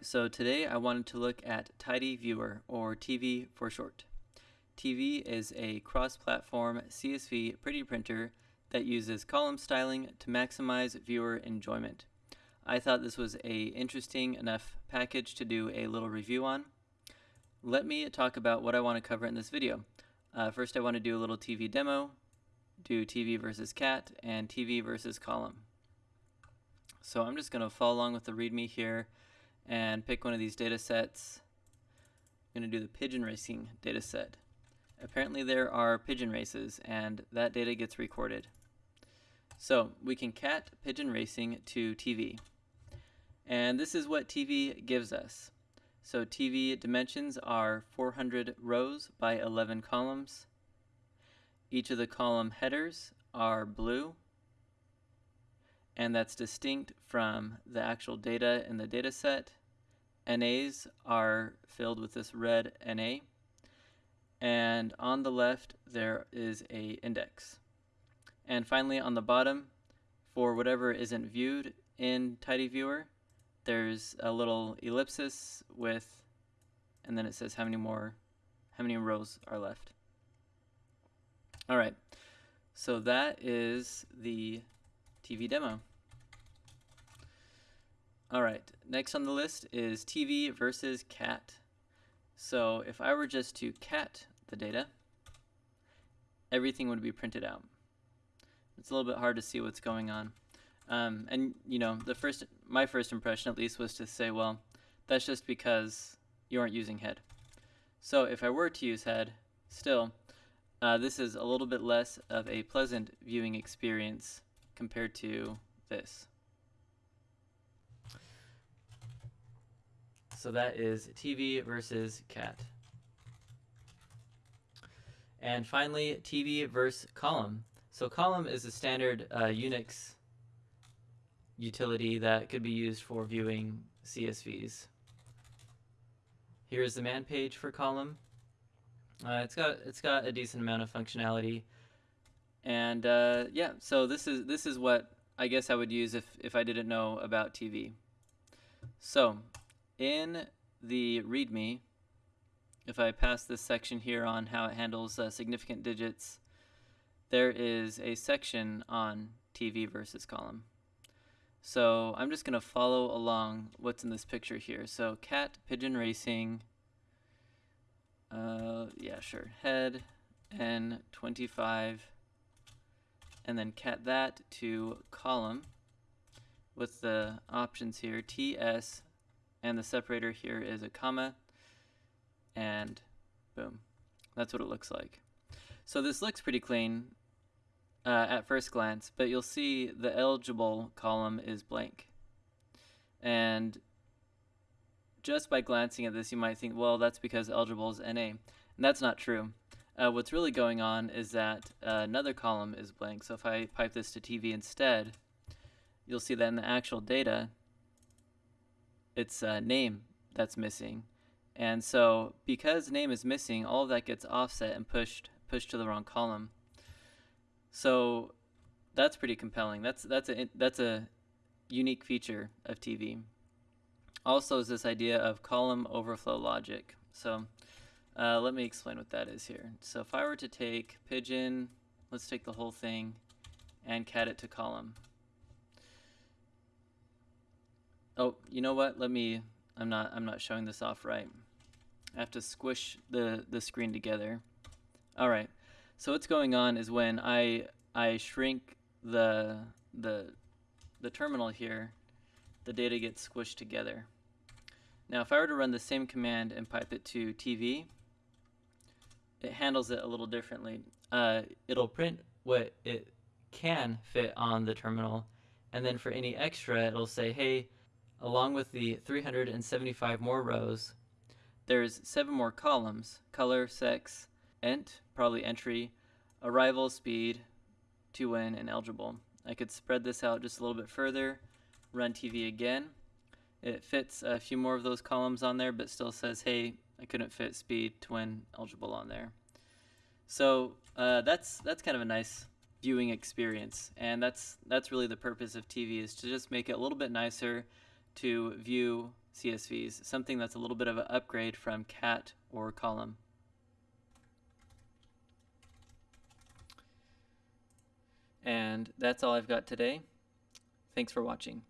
So today I wanted to look at Tidy Viewer, or TV for short. TV is a cross-platform CSV pretty printer that uses column styling to maximize viewer enjoyment. I thought this was a interesting enough package to do a little review on. Let me talk about what I want to cover in this video. Uh, first I want to do a little TV demo, do TV versus cat, and TV versus column. So I'm just going to follow along with the README here and pick one of these data sets. I'm going to do the pigeon racing data set. Apparently there are pigeon races and that data gets recorded. So we can cat pigeon racing to TV. And this is what TV gives us. So TV dimensions are 400 rows by 11 columns. Each of the column headers are blue and that's distinct from the actual data in the data set. NAs are filled with this red NA and on the left there is a index. And finally on the bottom for whatever isn't viewed in Tidy Viewer there's a little ellipsis with and then it says how many more how many rows are left. Alright, so that is the TV demo. Alright, next on the list is TV versus cat. So if I were just to cat the data, everything would be printed out. It's a little bit hard to see what's going on. Um, and you know, the first, my first impression at least was to say, well, that's just because you aren't using head. So if I were to use head, still, uh, this is a little bit less of a pleasant viewing experience compared to this. So that is TV versus cat. And finally, TV versus column. So column is a standard uh, Unix utility that could be used for viewing CSVs. Here's the man page for column. Uh, it's got it's got a decent amount of functionality, and uh, yeah. So this is this is what I guess I would use if if I didn't know about TV. So in the README, if I pass this section here on how it handles uh, significant digits, there is a section on TV versus column. So I'm just going to follow along what's in this picture here. So cat, pigeon racing, uh, yeah, sure, head, N25, and then cat that to column with the options here, TS, and the separator here is a comma, and boom. That's what it looks like. So this looks pretty clean uh, at first glance, but you'll see the eligible column is blank. And just by glancing at this, you might think, well, that's because eligible is NA. And that's not true. Uh, what's really going on is that uh, another column is blank. So if I pipe this to TV instead, you'll see that in the actual data, it's uh, name that's missing. And so because name is missing, all of that gets offset and pushed pushed to the wrong column. So that's pretty compelling. That's that's a that's a unique feature of TV. Also is this idea of column overflow logic. So uh, let me explain what that is here. So if I were to take pigeon, let's take the whole thing and cat it to column. Oh, you know what? Let me, I'm not, I'm not showing this off right. I have to squish the, the screen together. All right. So what's going on is when I, I shrink the, the, the terminal here, the data gets squished together. Now if I were to run the same command and pipe it to TV, it handles it a little differently. Uh, it'll print what it can fit on the terminal, and then for any extra, it'll say, hey, along with the 375 more rows, there's seven more columns, color, sex, ent, probably entry, arrival, speed, to win, and eligible. I could spread this out just a little bit further, run TV again. It fits a few more of those columns on there, but still says, hey, I couldn't fit speed twin eligible on there. So uh, that's that's kind of a nice viewing experience, and that's that's really the purpose of TV is to just make it a little bit nicer to view CSVs, something that's a little bit of an upgrade from cat or column. And that's all I've got today. Thanks for watching.